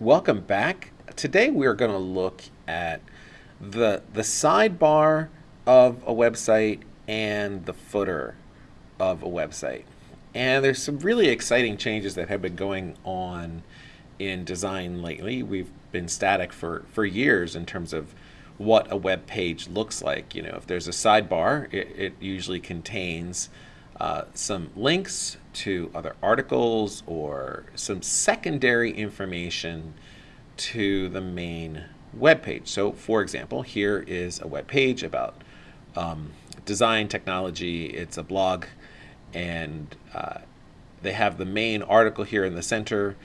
Welcome back. Today we're going to look at the, the sidebar of a website and the footer of a website. And there's some really exciting changes that have been going on in design lately. We've been static for, for years in terms of what a web page looks like. You know, if there's a sidebar, it, it usually contains uh, some links to other articles or some secondary information to the main web page. So for example, here is a web page about um, design technology. It's a blog and uh, they have the main article here in the center.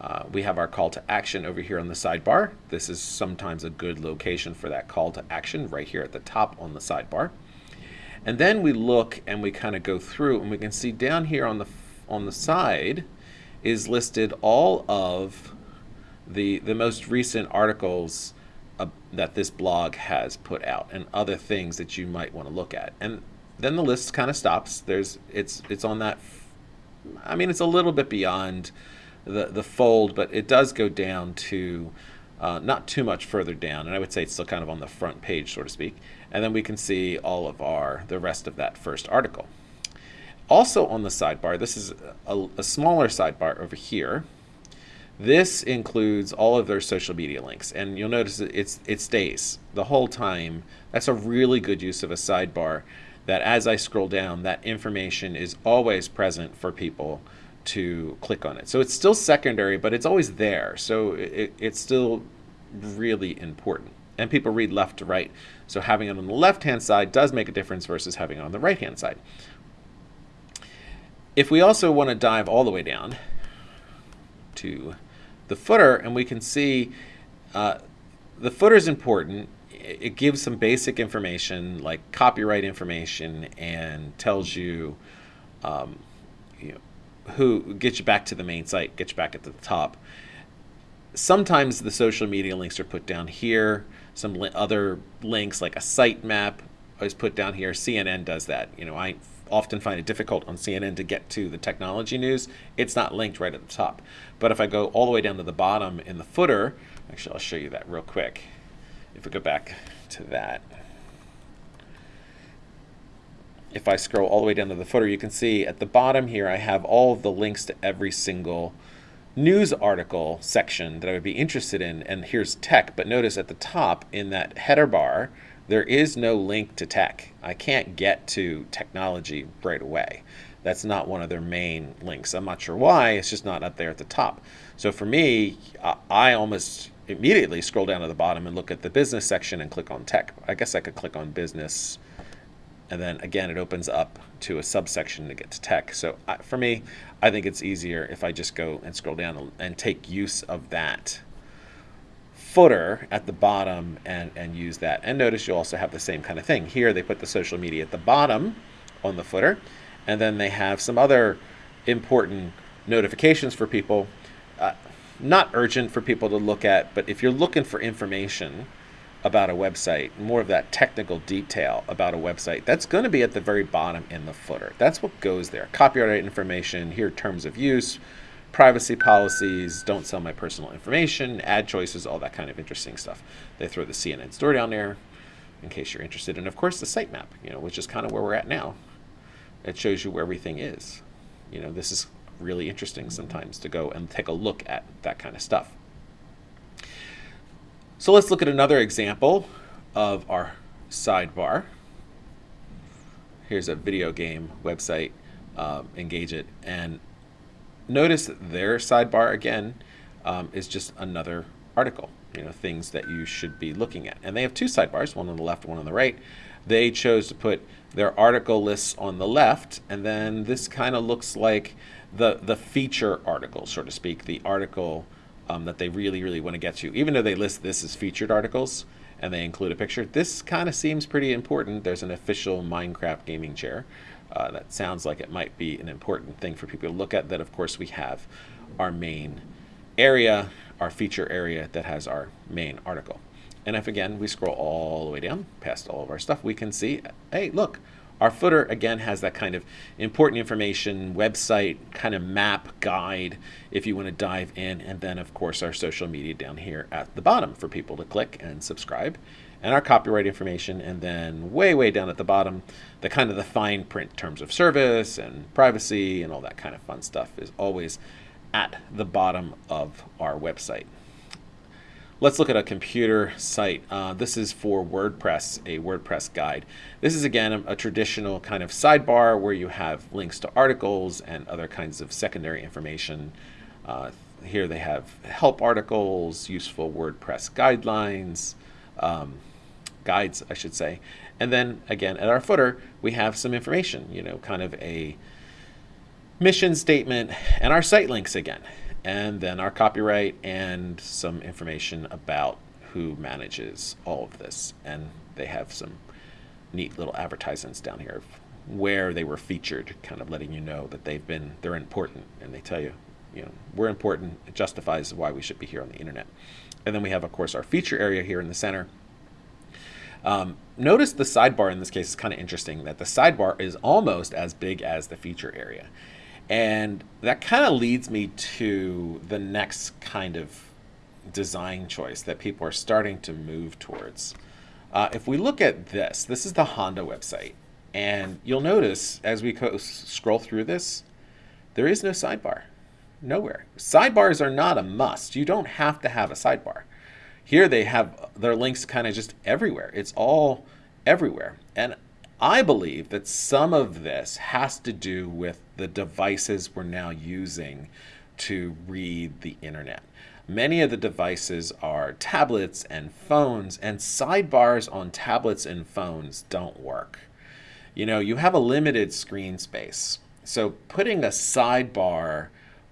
Uh, we have our call to action over here on the sidebar. This is sometimes a good location for that call to action right here at the top on the sidebar. And then we look and we kind of go through and we can see down here on the on the side is listed all of the the most recent articles uh, that this blog has put out and other things that you might want to look at. And then the list kind of stops. There's it's it's on that I mean it's a little bit beyond the the fold, but it does go down to uh, not too much further down, and I would say it's still kind of on the front page, so to speak. And then we can see all of our the rest of that first article. Also on the sidebar, this is a, a smaller sidebar over here. This includes all of their social media links, and you'll notice it's it stays the whole time. That's a really good use of a sidebar. That as I scroll down, that information is always present for people to click on it. So it's still secondary, but it's always there. So it, it's still really important. And people read left to right. So having it on the left-hand side does make a difference versus having it on the right-hand side. If we also want to dive all the way down to the footer, and we can see uh, the footer is important. It gives some basic information like copyright information and tells you, um, you know, who gets you back to the main site, gets you back at the top. Sometimes the social media links are put down here. Some li other links like a site map is put down here. CNN does that. You know, I often find it difficult on CNN to get to the technology news. It's not linked right at the top. But if I go all the way down to the bottom in the footer, actually I'll show you that real quick. If we go back to that if I scroll all the way down to the footer, you can see at the bottom here, I have all of the links to every single news article section that I would be interested in. And here's tech, but notice at the top in that header bar, there is no link to tech. I can't get to technology right away. That's not one of their main links. I'm not sure why, it's just not up there at the top. So for me, I almost immediately scroll down to the bottom and look at the business section and click on tech. I guess I could click on business and then again it opens up to a subsection to get to tech. So uh, for me, I think it's easier if I just go and scroll down and take use of that footer at the bottom and, and use that. And notice you also have the same kind of thing. Here they put the social media at the bottom on the footer, and then they have some other important notifications for people. Uh, not urgent for people to look at, but if you're looking for information, about a website, more of that technical detail about a website, that's going to be at the very bottom in the footer. That's what goes there. Copyright information, here terms of use, privacy policies, don't sell my personal information, ad choices, all that kind of interesting stuff. They throw the CNN story down there in case you're interested. And of course the sitemap, you know, which is kind of where we're at now. It shows you where everything is. You know, this is really interesting sometimes to go and take a look at that kind of stuff. So let's look at another example of our sidebar. Here's a video game website, um, Engadget, and notice that their sidebar again um, is just another article, you know, things that you should be looking at. And they have two sidebars, one on the left, one on the right. They chose to put their article lists on the left, and then this kind of looks like the, the feature article, so to speak, the article um, that they really, really want to get to. Even though they list this as featured articles and they include a picture, this kind of seems pretty important. There's an official Minecraft gaming chair. Uh, that sounds like it might be an important thing for people to look at. That, of course, we have our main area, our feature area that has our main article. And if, again, we scroll all the way down past all of our stuff, we can see, hey, look, Our footer, again, has that kind of important information, website, kind of map guide if you want to dive in. And then, of course, our social media down here at the bottom for people to click and subscribe. And our copyright information. And then way, way down at the bottom, the kind of the fine print terms of service and privacy and all that kind of fun stuff is always at the bottom of our website. Let's look at a computer site. Uh, this is for WordPress, a WordPress guide. This is again a, a, traditional kind of sidebar where you have links to articles and other kinds of secondary information. Uh, here they have help articles, useful WordPress guidelines, um, guides, I should say. And then again, at our footer, we have some information, you know, kind of a mission statement and our site links again and then our copyright and some information about who manages all of this. And they have some neat little advertisements down here of where they were featured, kind of letting you know that they've been, they're important. And they tell you, you know, we're important. It justifies why we should be here on the internet. And then we have, of course, our feature area here in the center. Um, notice the sidebar in this case is kind of interesting that the sidebar is almost as big as the feature area. And that kind of leads me to the next kind of design choice that people are starting to move towards. Uh, if we look at this, this is the Honda website. And you'll notice as we scroll through this, there is no sidebar. Nowhere. Sidebars are not a must. You don't have to have a sidebar. Here they have their links kind of just everywhere. It's all everywhere. I believe that some of this has to do with the devices we're now using to read the internet. Many of the devices are tablets and phones, and sidebars on tablets and phones don't work. You know, you have a limited screen space. So putting a sidebar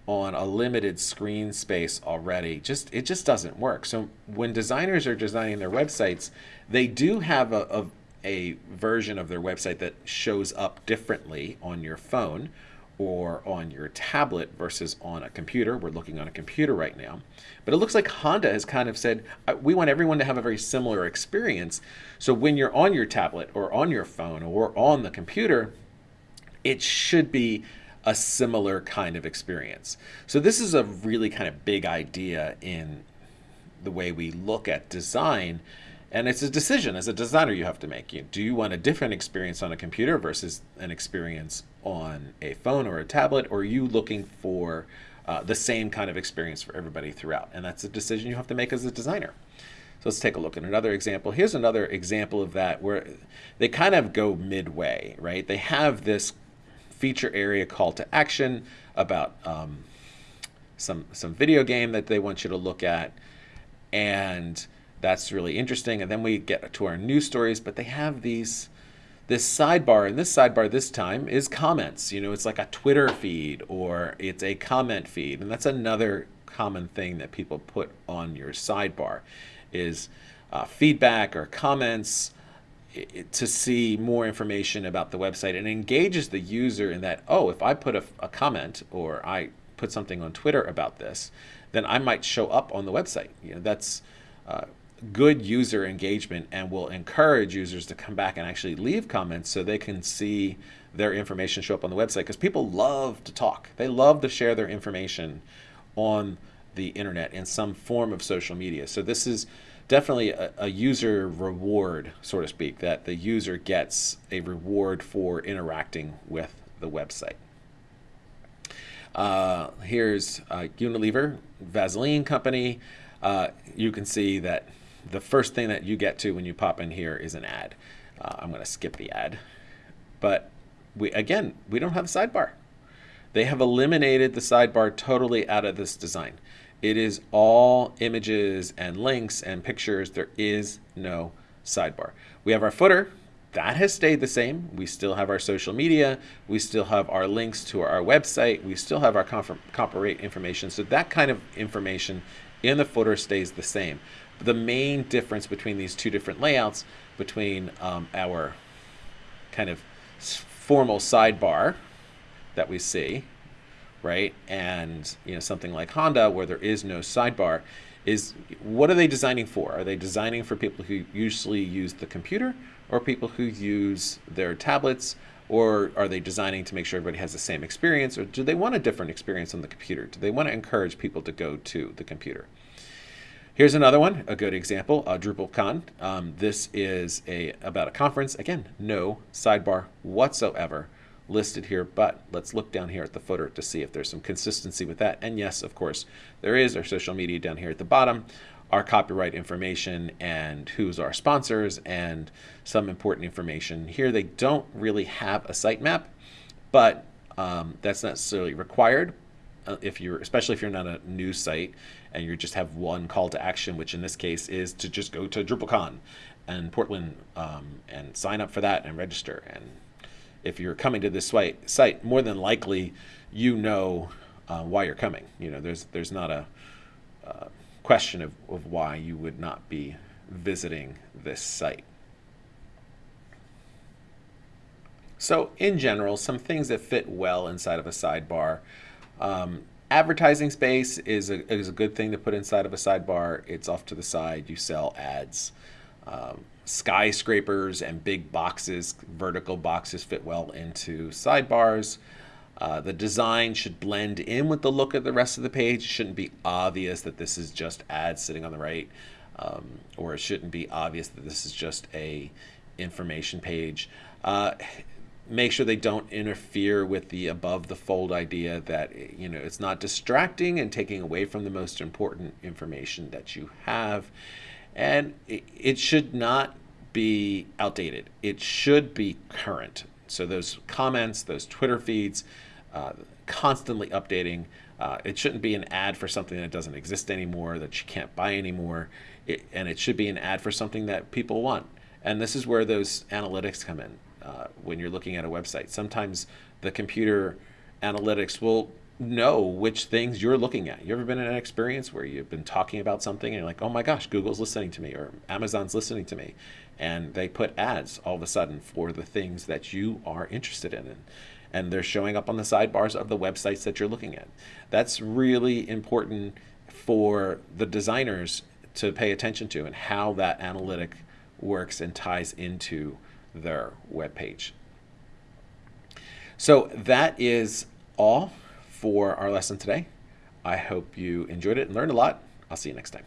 on a limited screen space already just it just doesn't work so when designers are designing their websites they do have a, a, a version of their website that shows up differently on your phone or on your tablet versus on a computer. We're looking on a computer right now. But it looks like Honda has kind of said, we want everyone to have a very similar experience. So when you're on your tablet or on your phone or on the computer, it should be a similar kind of experience. So this is a really kind of big idea in the way we look at design and it's a decision as a designer you have to make. You, do you want a different experience on a computer versus an experience on a phone or a tablet, or are you looking for uh, the same kind of experience for everybody throughout? And that's a decision you have to make as a designer. So let's take a look at another example. Here's another example of that where they kind of go midway, right? They have this feature area call to action about um, some some video game that they want you to look at, and that's really interesting. And then we get to our news stories, but they have these this sidebar, and this sidebar this time is comments. You know, it's like a Twitter feed or it's a comment feed, and that's another common thing that people put on your sidebar is uh, feedback or comments to see more information about the website and engages the user in that, oh, if I put a, a comment or I put something on Twitter about this, then I might show up on the website. You know, that's uh, good user engagement and will encourage users to come back and actually leave comments so they can see their information show up on the website because people love to talk. They love to share their information on the internet in some form of social media. So this is definitely a, a, user reward, so to speak, that the user gets a reward for interacting with the website. Uh, here's uh, Unilever, Vaseline company. Uh, you can see that the first thing that you get to when you pop in here is an ad. Uh, I'm going to skip the ad. But we again, we don't have a sidebar. They have eliminated the sidebar totally out of this design. It is all images and links and pictures. There is no sidebar. We have our footer. That has stayed the same. We still have our social media. We still have our links to our website. We still have our copyright information. So that kind of information in the footer stays the same the main difference between these two different layouts between um, our kind of formal sidebar that we see, right, and you know something like Honda where there is no sidebar, is what are they designing for? Are they designing for people who usually use the computer, or people who use their tablets or are they designing to make sure everybody has the same experience or do they want a different experience on the computer? Do they want to encourage people to go to the computer? Here's another one, a good example, uh, DrupalCon. Um, this is a about a conference. Again, no sidebar whatsoever listed here, but let's look down here at the footer to see if there's some consistency with that. And yes, of course, there is our social media down here at the bottom, our copyright information and who's our sponsors and some important information. Here they don't really have a sitemap, but um, that's not necessarily required uh, if you're, especially if you're not a news site and you just have one call to action, which in this case is to just go to DrupalCon and Portland um, and sign up for that and register. And if you're coming to this site, more than likely you know uh, why you're coming. You know, there's there's not a uh, question of, of why you would not be visiting this site. So in general, some things that fit well inside of a sidebar. Um, advertising space is a, is a good thing to put inside of a sidebar. It's off to the side. You sell ads. Um, skyscrapers and big boxes, vertical boxes fit well into sidebars. Uh, the design should blend in with the look of the rest of the page. It shouldn't be obvious that this is just ads sitting on the right, um, or it shouldn't be obvious that this is just a information page. Uh, make sure they don't interfere with the above the fold idea that you know it's not distracting and taking away from the most important information that you have. And it, should not be outdated. It should be current. So those comments those twitter feeds uh, constantly updating uh, it shouldn't be an ad for something that doesn't exist anymore that you can't buy anymore. It, and it should be an ad for something that people want. And this is where those analytics come in uh, when you're looking at a website. Sometimes the computer analytics will know which things you're looking at. You ever been in an experience where you've been talking about something and you're like, oh my gosh, Google's listening to me or Amazon's listening to me. And they put ads all of a sudden for the things that you are interested in. And, and they're showing up on the sidebars of the websites that you're looking at. That's really important for the designers to pay attention to and how that analytic works and ties into their web page. So that is all for our lesson today. I hope you enjoyed it and learned a lot. I'll see you next time.